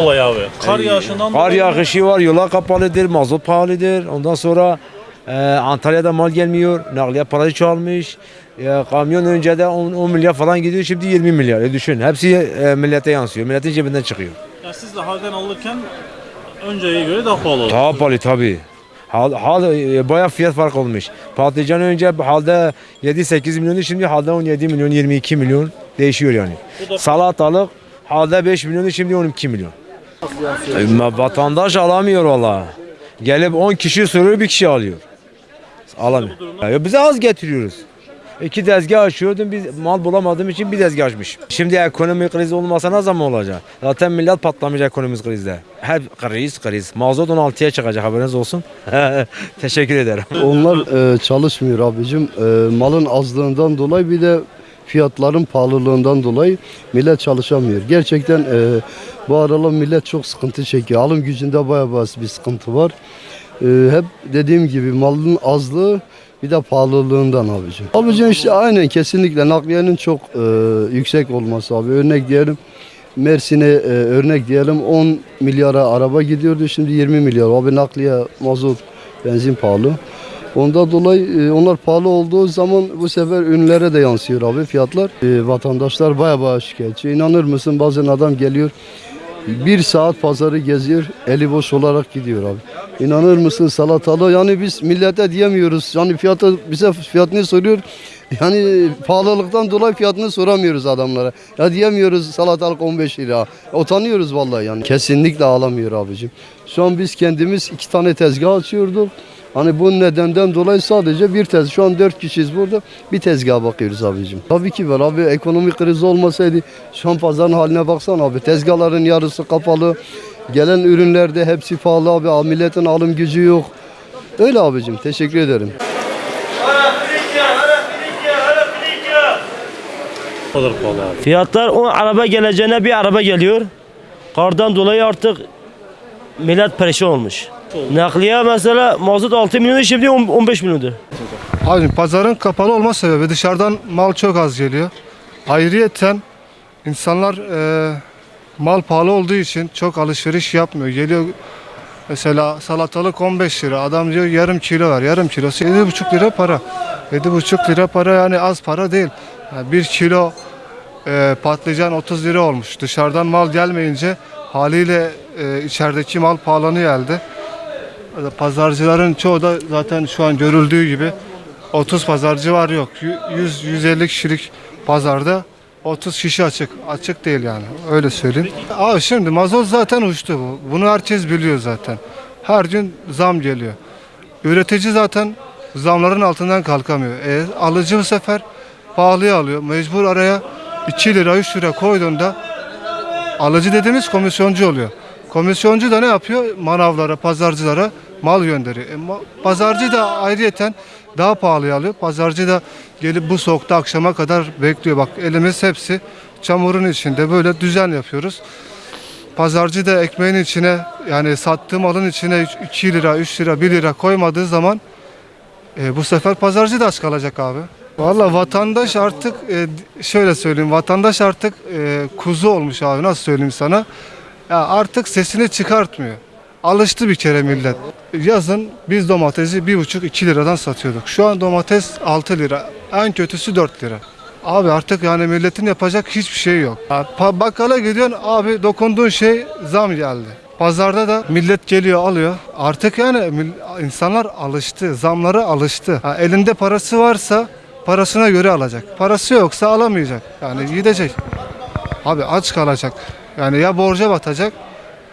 Olay abi. Kar yağışından Kar dolayı- yağışı var, yola kapalıdır, mazot pahalıdır. Ondan sonra e, Antalya'da mal gelmiyor, nakliye parayı çoğalmış. E, kamyon önce de 10, 10 milyar falan gidiyor, şimdi 20 milyar. E, düşün, hepsi e, millete yansıyor, milletin cebinden çıkıyor. Ya siz de halden alırken önceye göre daha pahalı oldu. Daha pahalı tabii. Hal, hal e, bayağı fiyat fark olmuş. Patlıcan önce halde 7-8 milyonu şimdi halde 17 milyon 22 milyon değişiyor yani. Bu da- Salatalık halde 5 milyonu şimdi 12 milyon. E, vatandaş alamıyor valla. Gelip 10 kişi soruyor bir kişi alıyor. Alamıyor. Ya bize az getiriyoruz. İki tezgah açıyordum biz mal bulamadığım için bir tezgah açmış. Şimdi ekonomi krizi olmasa ne zaman olacak? Zaten millet patlamış ekonomik krizde. Hep kriz kriz. Mazot 16'ya çıkacak haberiniz olsun. Teşekkür ederim. Onlar e, çalışmıyor abicim. E, malın azlığından dolayı bir de fiyatların pahalılığından dolayı millet çalışamıyor. Gerçekten e, bu aralar millet çok sıkıntı çekiyor. Alım gücünde bayağı bazı bir sıkıntı var. E, hep dediğim gibi malın azlığı bir de pahalılığından abicim. Abicim işte aynen kesinlikle nakliyenin çok e, yüksek olması abi. Örnek diyelim Mersin'e e, örnek diyelim 10 milyara araba gidiyordu şimdi 20 milyar. Abi nakliye, mazot, benzin pahalı. Ondan dolayı e, onlar pahalı olduğu zaman bu sefer ürünlere de yansıyor abi fiyatlar. E, vatandaşlar baya baya şikayetçi. İnanır mısın bazen adam geliyor bir saat pazarı geziyor eli boş olarak gidiyor abi. İnanır mısın salatalı yani biz millete diyemiyoruz. Yani fiyatı bize fiyatını soruyor. Yani pahalılıktan dolayı fiyatını soramıyoruz adamlara. Ya diyemiyoruz salatalık 15 lira. Utanıyoruz vallahi yani. Kesinlikle alamıyor abicim. Şu an biz kendimiz iki tane tezgah açıyorduk. Hani bu nedenden dolayı sadece bir tez. Şu an dört kişiyiz burada. Bir tezgaha bakıyoruz abicim. Tabii ki var abi. Ekonomik kriz olmasaydı şu an pazarın haline baksana abi. Tezgahların yarısı kapalı. Gelen ürünlerde hepsi pahalı abi. Milletin alım gücü yok. Öyle abicim. Teşekkür ederim. Pahalı abi. Fiyatlar o araba geleceğine bir araba geliyor. Kardan dolayı artık millet perişan olmuş. Nakliye mesela mazot 6 milyon şimdi 10 15 milyondu. Abi pazarın kapalı olma sebebi dışarıdan mal çok az geliyor. Ayrıyeten insanlar e, mal pahalı olduğu için çok alışveriş yapmıyor. Geliyor mesela salatalık 15 lira. Adam diyor yarım kilo var. Yarım kilosu 7,5 lira para. 7,5 lira para yani az para değil. Yani bir kilo e, patlıcan 30 lira olmuş. Dışarıdan mal gelmeyince haliyle e, içerideki mal pahalanıyor elde. Pazarcıların çoğu da zaten şu an görüldüğü gibi 30 pazarcı var yok. 100-150 kişilik pazarda 30 kişi açık. Açık değil yani. Öyle söyleyeyim. Abi şimdi mazot zaten uçtu bu. Bunu herkes biliyor zaten. Her gün zam geliyor. Üretici zaten zamların altından kalkamıyor. E, alıcı bu sefer pahalıya alıyor. Mecbur araya 2 lira 3 lira koyduğunda alıcı dediğimiz komisyoncu oluyor. Komisyoncu da ne yapıyor? Manavlara, pazarcılara mal gönderiyor. E, ma- pazarcı da ayrıyeten daha pahalıya alıyor. Pazarcı da gelip bu soğukta akşama kadar bekliyor. Bak elimiz hepsi çamurun içinde böyle düzen yapıyoruz. Pazarcı da ekmeğin içine yani sattığı malın içine 2 lira, 3 lira, 1 lira koymadığı zaman e, bu sefer pazarcı da aç kalacak abi. Valla vatandaş artık e, şöyle söyleyeyim vatandaş artık e, kuzu olmuş abi nasıl söyleyeyim sana. Ya artık sesini çıkartmıyor. Alıştı bir kere millet. Yazın biz domatesi 1,5-2 liradan satıyorduk. Şu an domates 6 lira. En kötüsü 4 lira. Abi artık yani milletin yapacak hiçbir şey yok. Pa- Bakkala gidiyorsun abi dokunduğun şey zam geldi. Pazarda da millet geliyor alıyor. Artık yani insanlar alıştı. Zamlara alıştı. Ha, elinde parası varsa parasına göre alacak. Parası yoksa alamayacak. Yani gidecek. Abi aç kalacak. Yani ya borca batacak,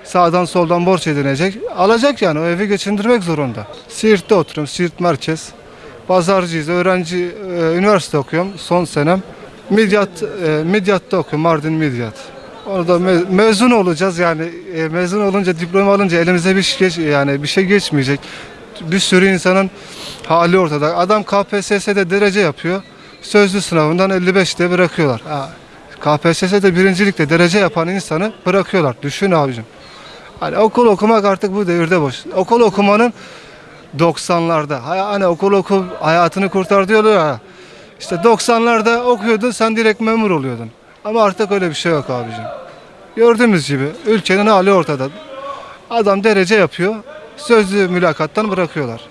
sağdan soldan borç edinecek. Alacak yani o evi geçindirmek zorunda. Siirt'te oturuyorum, Siirt merkez. Pazarcıyız, öğrenci, e, üniversite okuyorum son senem. Midyat, e, Midyat'ta okuyorum, Mardin Midyat. Orada me- mezun olacağız yani e, mezun olunca diploma alınca elimize bir şey geç, yani bir şey geçmeyecek. Bir sürü insanın hali ortada. Adam KPSS'de derece yapıyor. Sözlü sınavından 55'te bırakıyorlar. Ha, KPSS'de birincilikte derece yapan insanı bırakıyorlar. Düşün abicim. Hani okul okumak artık bu devirde boş. Okul okumanın 90'larda. hay- Hani okul oku hayatını kurtar diyorlar ya. İşte 90'larda okuyordun sen direkt memur oluyordun. Ama artık öyle bir şey yok abicim. Gördüğümüz gibi ülkenin hali ortada. Adam derece yapıyor, sözlü mülakattan bırakıyorlar.